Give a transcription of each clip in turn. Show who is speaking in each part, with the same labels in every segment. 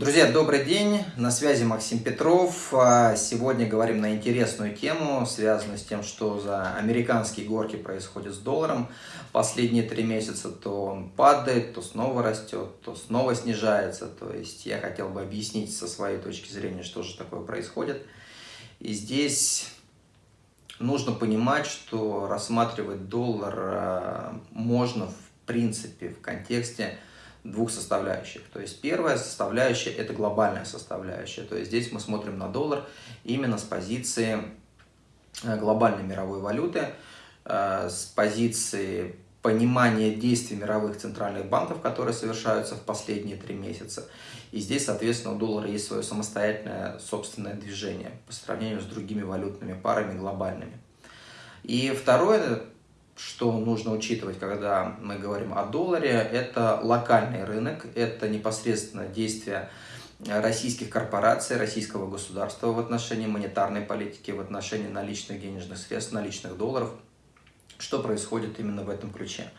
Speaker 1: Друзья, добрый день, на связи Максим Петров. А, сегодня говорим на интересную тему, связанную с тем, что за американские горки происходит с долларом. Последние три месяца то он падает, то снова растет, то снова снижается. То есть я хотел бы объяснить со своей точки зрения, что же такое происходит. И здесь нужно понимать, что рассматривать доллар а, можно в принципе в контексте двух составляющих. То есть первая составляющая – это глобальная составляющая. То есть здесь мы смотрим на доллар именно с позиции э, глобальной мировой валюты, э, с позиции понимания действий мировых центральных банков, которые совершаются в последние три месяца. И здесь, соответственно, у доллара есть свое самостоятельное собственное движение по сравнению с другими валютными парами глобальными. И второе, что нужно учитывать, когда мы говорим о долларе, это локальный рынок, это непосредственно действие российских корпораций, российского государства в отношении монетарной политики, в отношении наличных денежных средств, наличных долларов, что происходит именно в этом ключе.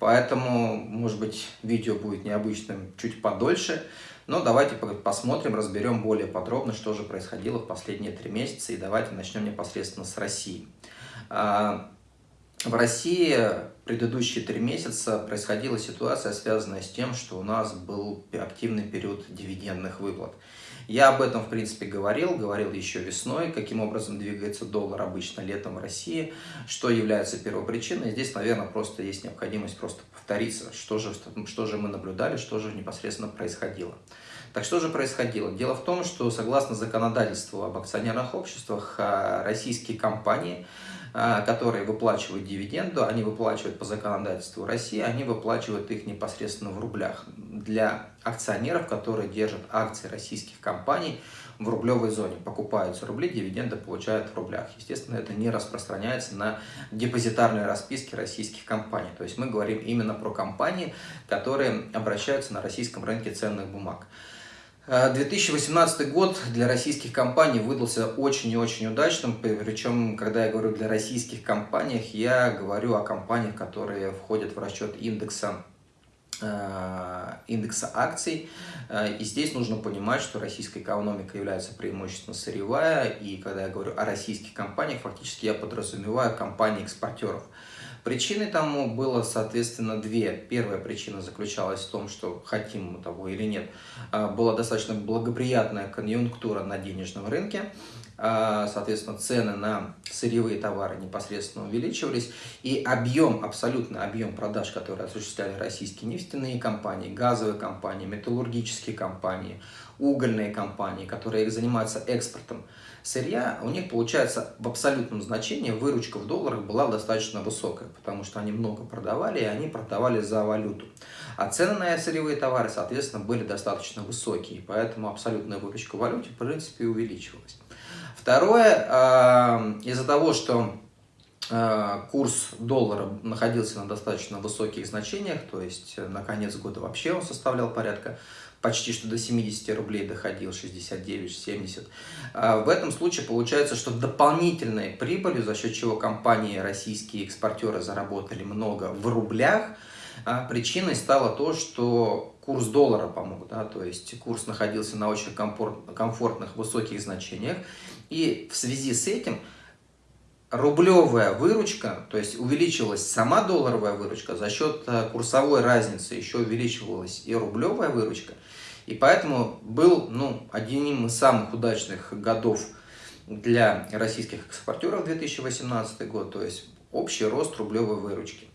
Speaker 1: Поэтому, может быть, видео будет необычным чуть подольше, но давайте посмотрим, разберем более подробно, что же происходило в последние три месяца, и давайте начнем непосредственно с России. В России предыдущие три месяца происходила ситуация, связанная с тем, что у нас был активный период дивидендных выплат. Я об этом, в принципе, говорил, говорил еще весной, каким образом двигается доллар обычно летом в России, что является первопричиной. Здесь, наверное, просто есть необходимость просто повториться, что же, что же мы наблюдали, что же непосредственно происходило. Так что же происходило? Дело в том, что согласно законодательству об акционерных обществах, а, российские компании а, которые выплачивают дивиденду, они выплачивают по законодательству России, они выплачивают их непосредственно в рублях. Для акционеров, которые держат акции российских компаний в рублевой зоне, покупаются рубли, дивиденды получают в рублях. Естественно, это не распространяется на депозитарные расписки российских компаний. То есть мы говорим именно про компании, которые обращаются на российском рынке ценных бумаг. 2018 э, год для российских компаний выдался очень и очень удачным, причем, когда я говорю для российских компаний, я говорю о компаниях, которые входят в расчет индекса э, индекса акций. Э, и здесь нужно понимать, что российская экономика является преимущественно сырьевая. И когда я говорю о российских компаниях, фактически я подразумеваю компании-экспортеров. Причиной тому было, соответственно, две. Первая причина заключалась в том, что хотим мы того или нет, а, была достаточно благоприятная конъюнктура на денежном рынке, соответственно, цены на сырьевые товары непосредственно увеличивались, и объем, абсолютно объем продаж, которые осуществляли российские нефтяные компании, газовые компании, металлургические компании, угольные компании, которые занимаются экспортом сырья, у них получается в абсолютном значении выручка в долларах была достаточно высокая, потому что они много продавали, и они продавали за валюту. А цены на сырьевые товары, соответственно, были достаточно высокие, поэтому абсолютная выручка в валюте, в принципе, увеличивалась. Второе, а, из-за того, что а, курс доллара находился на достаточно высоких значениях, то есть на конец года вообще он составлял порядка почти что до 70 рублей доходил, 69-70. А, в этом случае получается, что дополнительной прибылью, за счет чего компании, российские экспортеры заработали много в рублях, причиной стало то, что курс доллара помог, да, то есть курс находился на очень комфорт, комфортных высоких значениях, и в связи с этим рублевая выручка, то есть увеличилась сама долларовая выручка, за счет а, курсовой разницы еще увеличивалась и рублевая выручка, и поэтому был ну, одним из самых удачных годов для российских экспортеров 2018 год, то есть общий рост рублевой выручки,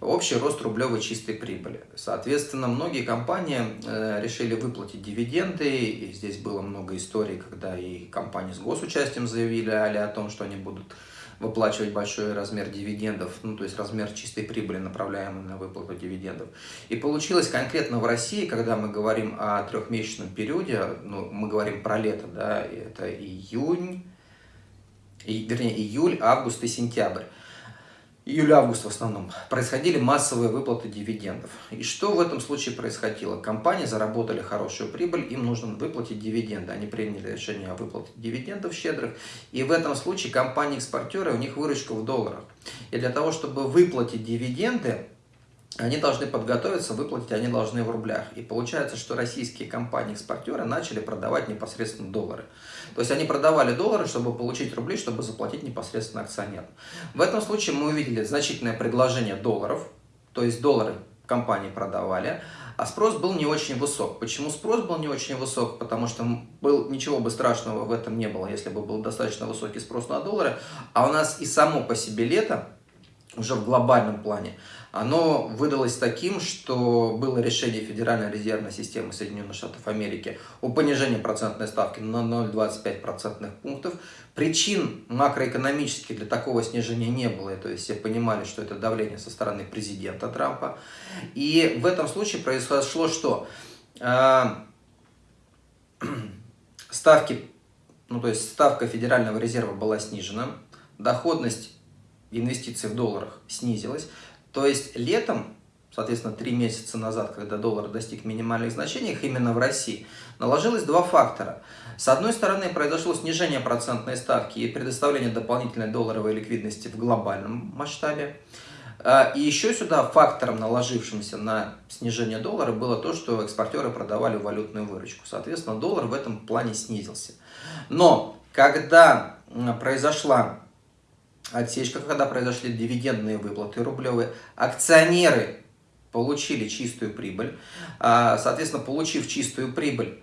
Speaker 1: общий рост рублевой чистой прибыли. Соответственно, многие компании э, решили выплатить дивиденды, и здесь было много историй, когда и компании с госучастием заявили о том, что они будут выплачивать большой размер дивидендов, ну, то есть размер чистой прибыли, направляемый на выплату дивидендов. И получилось конкретно в России, когда мы говорим о трехмесячном периоде, ну, мы говорим про лето, да, это июнь, и, вернее, июль, август и сентябрь июль-август в основном, происходили массовые выплаты дивидендов. И что в этом случае происходило? Компании заработали хорошую прибыль, им нужно выплатить дивиденды. Они приняли решение о выплате дивидендов щедрых. И в этом случае компании-экспортеры, у них выручка в долларах. И для того, чтобы выплатить дивиденды, они должны подготовиться, выплатить они должны в рублях. И получается, что российские компании-экспортеры начали продавать непосредственно доллары. То есть они продавали доллары, чтобы получить рубли, чтобы заплатить непосредственно акционерам. В этом случае мы увидели значительное предложение долларов, то есть доллары компании продавали, а спрос был не очень высок. Почему спрос был не очень высок? Потому что был, ничего бы страшного в этом не было, если бы был достаточно высокий спрос на доллары. А у нас и само по себе лето, уже в глобальном плане, оно выдалось таким, что было решение Федеральной резервной системы Соединенных Штатов Америки о понижении процентной ставки на 0,25 процентных пунктов. Причин макроэкономических для такого снижения не было, то есть все понимали, что это давление со стороны президента Трампа. И в этом случае произошло что? А, ставки, ну то есть ставка Федерального резерва была снижена, доходность инвестиций в долларах снизилась. То есть летом, соответственно, три месяца назад, когда доллар достиг минимальных значений, именно в России, наложилось два фактора. С одной стороны, произошло снижение процентной ставки и предоставление дополнительной долларовой ликвидности в глобальном масштабе. А, и еще сюда фактором, наложившимся на снижение доллара, было то, что экспортеры продавали валютную выручку. Соответственно, доллар в этом плане снизился. Но когда произошла отсечка, когда произошли дивидендные выплаты рублевые, акционеры получили чистую прибыль. А, соответственно, получив чистую прибыль,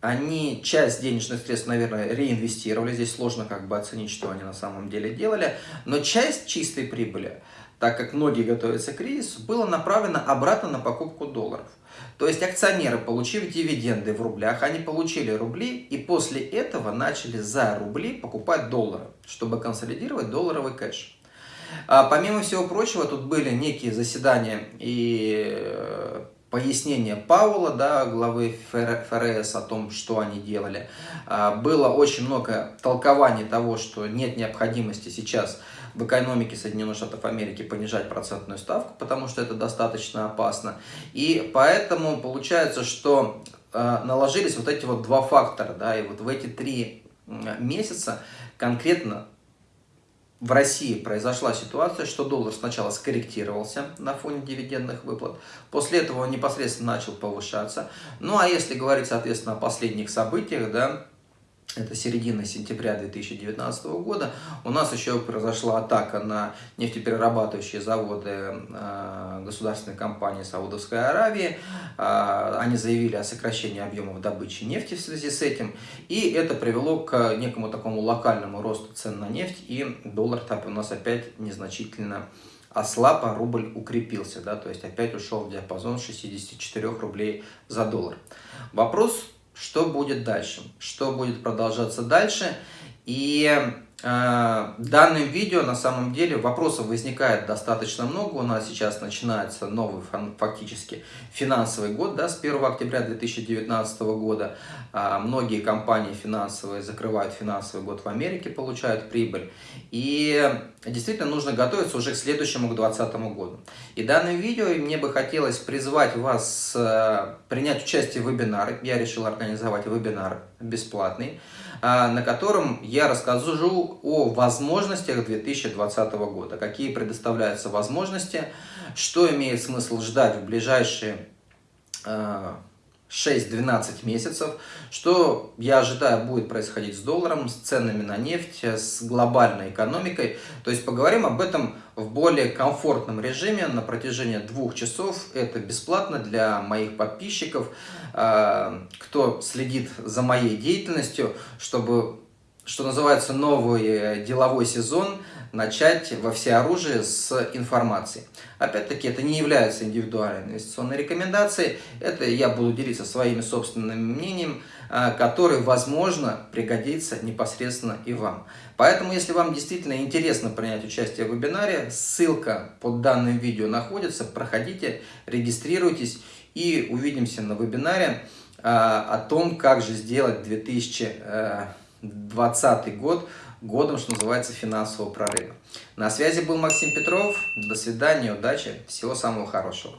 Speaker 1: они часть денежных средств, наверное, реинвестировали. Здесь сложно как бы оценить, что они на самом деле делали. Но часть чистой прибыли, так как многие готовятся к кризису, была направлена обратно на покупку долларов. То есть акционеры, получив дивиденды в рублях, они получили рубли и после этого начали за рубли покупать доллары, чтобы консолидировать долларовый кэш. А помимо всего прочего, тут были некие заседания и э, пояснения Паула, да, главы ФРС о том, что они делали. А, было очень много толкований того, что нет необходимости сейчас в экономике Соединенных Штатов Америки понижать процентную ставку, потому что это достаточно опасно. И поэтому получается, что э, наложились вот эти вот два фактора, да, и вот в эти три месяца конкретно в России произошла ситуация, что доллар сначала скорректировался на фоне дивидендных выплат, после этого он непосредственно начал повышаться. Ну а если говорить, соответственно, о последних событиях, да, это середина сентября 2019 года, у нас еще произошла атака на нефтеперерабатывающие заводы э, государственной компании Саудовской Аравии. Э, они заявили о сокращении объемов добычи нефти в связи с этим, и это привело к некому такому локальному росту цен на нефть, и доллар так у нас опять незначительно ослаб, а рубль укрепился, да, то есть опять ушел в диапазон 64 рублей за доллар. Вопрос что будет дальше, что будет продолжаться дальше. И данным видео на самом деле вопросов возникает достаточно много. У нас сейчас начинается новый фактически финансовый год, да, с 1 октября 2019 года. Э, многие компании финансовые закрывают финансовый год в Америке, получают прибыль. И действительно нужно готовиться уже к следующему, к 2020 году. И данным видео мне бы хотелось призвать вас э, принять участие в вебинаре. Я решил организовать вебинар бесплатный, э, на котором я расскажу о возможностях 2020 года. Какие предоставляются возможности, что имеет смысл ждать в ближайшие э, 6-12 месяцев. Что я ожидаю будет происходить с долларом, с ценами на нефть, с глобальной экономикой. То есть поговорим об этом в более комфортном режиме на протяжении двух часов. Это бесплатно для моих подписчиков, э, кто следит за моей деятельностью, чтобы, что называется, новый деловой сезон – начать во всеоружие с информации. Опять-таки, это не является индивидуальной инвестиционной рекомендацией, это я буду делиться своими собственными мнением, а, который, возможно, пригодится непосредственно и вам. Поэтому, если вам действительно интересно принять участие в вебинаре, ссылка под данным видео находится, проходите, регистрируйтесь и увидимся на вебинаре а, о том, как же сделать 2020 год годом, что называется, финансового прорыва. На связи был Максим Петров. До свидания, удачи, всего самого хорошего.